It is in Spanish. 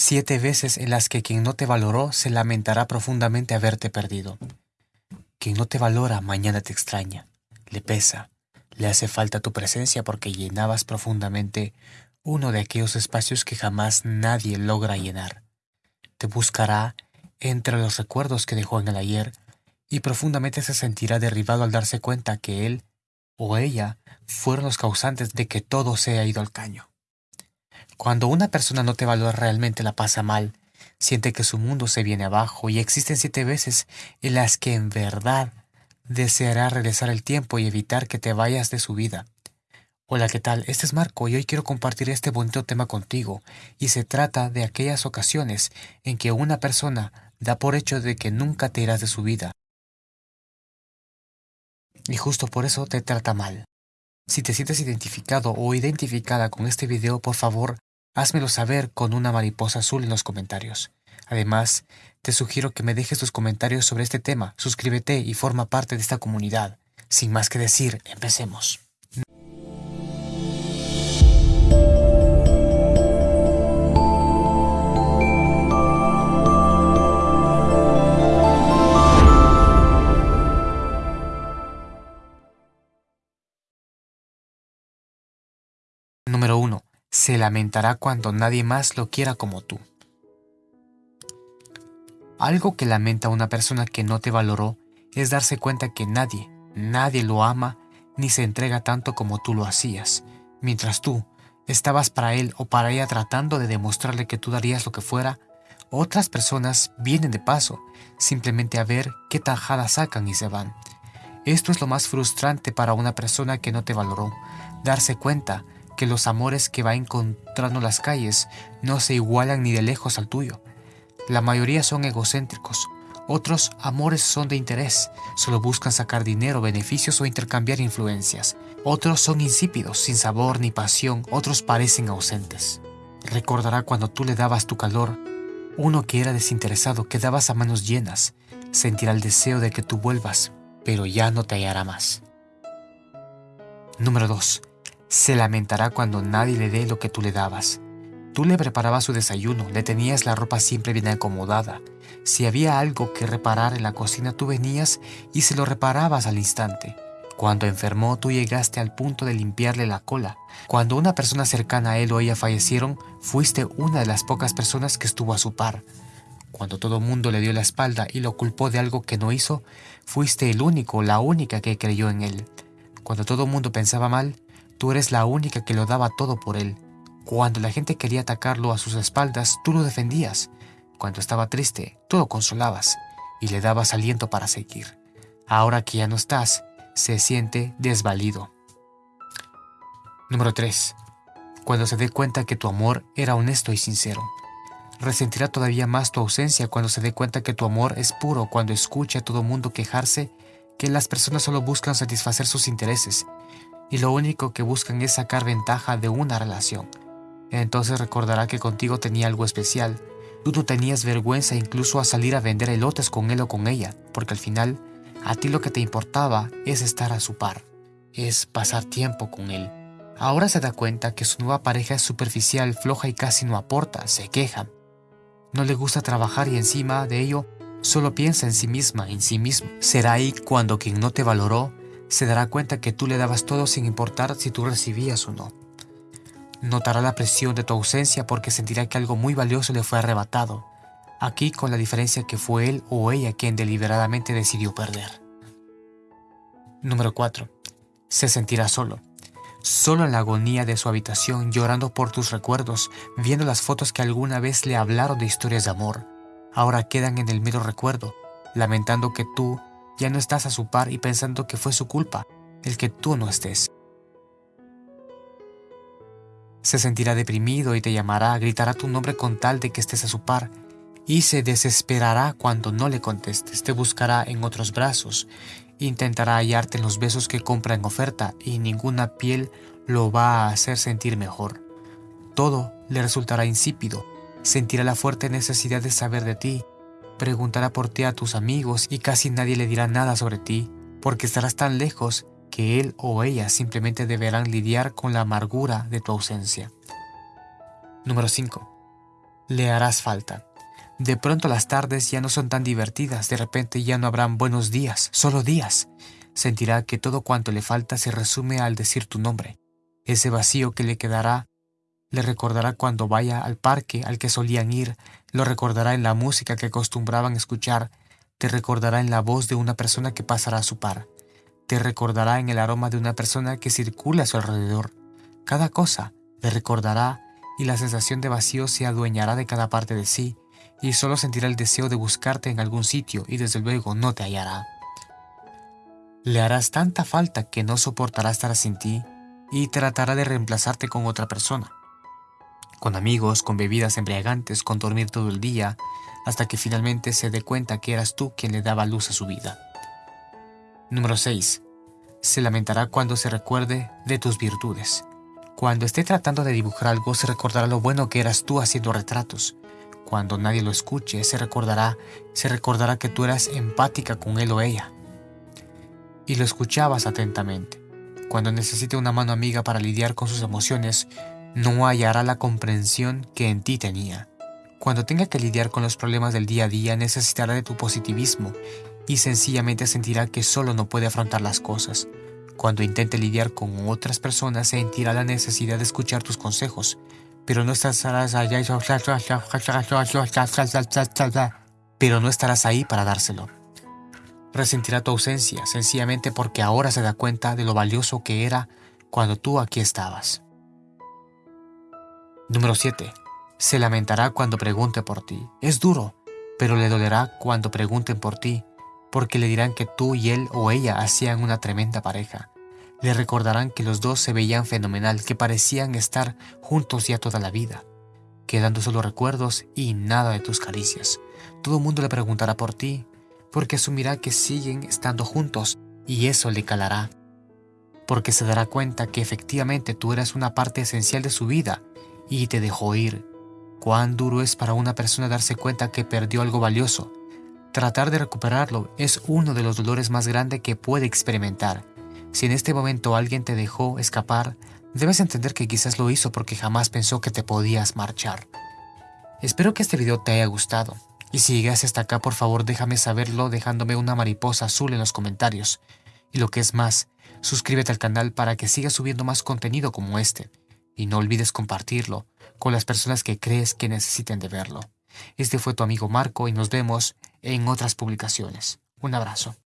siete veces en las que quien no te valoró se lamentará profundamente haberte perdido. Quien no te valora mañana te extraña, le pesa, le hace falta tu presencia porque llenabas profundamente uno de aquellos espacios que jamás nadie logra llenar. Te buscará entre los recuerdos que dejó en el ayer y profundamente se sentirá derribado al darse cuenta que él o ella fueron los causantes de que todo se ido al caño. Cuando una persona no te valora realmente la pasa mal, siente que su mundo se viene abajo y existen siete veces en las que en verdad deseará regresar el tiempo y evitar que te vayas de su vida. Hola, ¿qué tal? Este es Marco y hoy quiero compartir este bonito tema contigo y se trata de aquellas ocasiones en que una persona da por hecho de que nunca te irás de su vida. Y justo por eso te trata mal. Si te sientes identificado o identificada con este video, por favor, házmelo saber con una mariposa azul en los comentarios. Además, te sugiero que me dejes tus comentarios sobre este tema, suscríbete y forma parte de esta comunidad. Sin más que decir, empecemos. Se lamentará cuando nadie más lo quiera como tú. Algo que lamenta una persona que no te valoró es darse cuenta que nadie, nadie lo ama ni se entrega tanto como tú lo hacías, mientras tú estabas para él o para ella tratando de demostrarle que tú darías lo que fuera, otras personas vienen de paso, simplemente a ver qué tajada sacan y se van. Esto es lo más frustrante para una persona que no te valoró, darse cuenta que los amores que va encontrando en las calles no se igualan ni de lejos al tuyo. La mayoría son egocéntricos, otros amores son de interés, solo buscan sacar dinero, beneficios o intercambiar influencias. Otros son insípidos, sin sabor ni pasión, otros parecen ausentes. Recordará cuando tú le dabas tu calor, uno que era desinteresado, que dabas a manos llenas, sentirá el deseo de que tú vuelvas, pero ya no te hallará más. Número 2 se lamentará cuando nadie le dé lo que tú le dabas. Tú le preparabas su desayuno, le tenías la ropa siempre bien acomodada. Si había algo que reparar en la cocina, tú venías y se lo reparabas al instante. Cuando enfermó, tú llegaste al punto de limpiarle la cola. Cuando una persona cercana a él o ella fallecieron, fuiste una de las pocas personas que estuvo a su par. Cuando todo mundo le dio la espalda y lo culpó de algo que no hizo, fuiste el único, la única que creyó en él. Cuando todo mundo pensaba mal, Tú eres la única que lo daba todo por él. Cuando la gente quería atacarlo a sus espaldas, tú lo defendías. Cuando estaba triste, tú lo consolabas y le dabas aliento para seguir. Ahora que ya no estás, se siente desvalido. Número 3. Cuando se dé cuenta que tu amor era honesto y sincero. Resentirá todavía más tu ausencia cuando se dé cuenta que tu amor es puro, cuando escuche a todo mundo quejarse que las personas solo buscan satisfacer sus intereses y lo único que buscan es sacar ventaja de una relación. Entonces recordará que contigo tenía algo especial. Tú no tenías vergüenza incluso a salir a vender elotes con él o con ella, porque al final a ti lo que te importaba es estar a su par, es pasar tiempo con él. Ahora se da cuenta que su nueva pareja es superficial, floja y casi no aporta, se queja. No le gusta trabajar y encima de ello solo piensa en sí misma, en sí mismo. Será ahí cuando quien no te valoró se dará cuenta que tú le dabas todo sin importar si tú recibías o no. Notará la presión de tu ausencia porque sentirá que algo muy valioso le fue arrebatado, aquí con la diferencia que fue él o ella quien deliberadamente decidió perder. Número 4. Se sentirá solo. Solo en la agonía de su habitación, llorando por tus recuerdos, viendo las fotos que alguna vez le hablaron de historias de amor. Ahora quedan en el mero recuerdo, lamentando que tú ya no estás a su par y pensando que fue su culpa el que tú no estés. Se sentirá deprimido y te llamará, gritará tu nombre con tal de que estés a su par y se desesperará cuando no le contestes, te buscará en otros brazos, intentará hallarte en los besos que compra en oferta y ninguna piel lo va a hacer sentir mejor. Todo le resultará insípido, sentirá la fuerte necesidad de saber de ti preguntará por ti a tus amigos y casi nadie le dirá nada sobre ti, porque estarás tan lejos que él o ella simplemente deberán lidiar con la amargura de tu ausencia. Número 5. Le harás falta. De pronto las tardes ya no son tan divertidas, de repente ya no habrán buenos días, solo días. Sentirá que todo cuanto le falta se resume al decir tu nombre. Ese vacío que le quedará le recordará cuando vaya al parque al que solían ir, lo recordará en la música que acostumbraban escuchar, te recordará en la voz de una persona que pasará a su par, te recordará en el aroma de una persona que circula a su alrededor. Cada cosa le recordará y la sensación de vacío se adueñará de cada parte de sí y solo sentirá el deseo de buscarte en algún sitio y desde luego no te hallará. Le harás tanta falta que no soportará estar sin ti y tratará de reemplazarte con otra persona con amigos, con bebidas embriagantes, con dormir todo el día, hasta que finalmente se dé cuenta que eras tú quien le daba luz a su vida. Número 6. Se lamentará cuando se recuerde de tus virtudes. Cuando esté tratando de dibujar algo, se recordará lo bueno que eras tú haciendo retratos. Cuando nadie lo escuche, se recordará, se recordará que tú eras empática con él o ella. Y lo escuchabas atentamente. Cuando necesite una mano amiga para lidiar con sus emociones, no hallará la comprensión que en ti tenía. Cuando tenga que lidiar con los problemas del día a día necesitará de tu positivismo y sencillamente sentirá que solo no puede afrontar las cosas. Cuando intente lidiar con otras personas sentirá la necesidad de escuchar tus consejos, pero no estarás allá pero no estarás ahí para dárselo. Resentirá tu ausencia sencillamente porque ahora se da cuenta de lo valioso que era cuando tú aquí estabas. Número 7. Se lamentará cuando pregunte por ti. Es duro, pero le dolerá cuando pregunten por ti, porque le dirán que tú y él o ella hacían una tremenda pareja. Le recordarán que los dos se veían fenomenal, que parecían estar juntos ya toda la vida, quedando solo recuerdos y nada de tus caricias. Todo mundo le preguntará por ti, porque asumirá que siguen estando juntos y eso le calará, porque se dará cuenta que efectivamente tú eras una parte esencial de su vida y te dejó ir. Cuán duro es para una persona darse cuenta que perdió algo valioso. Tratar de recuperarlo es uno de los dolores más grandes que puede experimentar. Si en este momento alguien te dejó escapar, debes entender que quizás lo hizo porque jamás pensó que te podías marchar. Espero que este video te haya gustado. Y si llegas hasta acá, por favor déjame saberlo dejándome una mariposa azul en los comentarios. Y lo que es más, suscríbete al canal para que siga subiendo más contenido como este y no olvides compartirlo con las personas que crees que necesiten de verlo. Este fue tu amigo Marco y nos vemos en otras publicaciones. Un abrazo.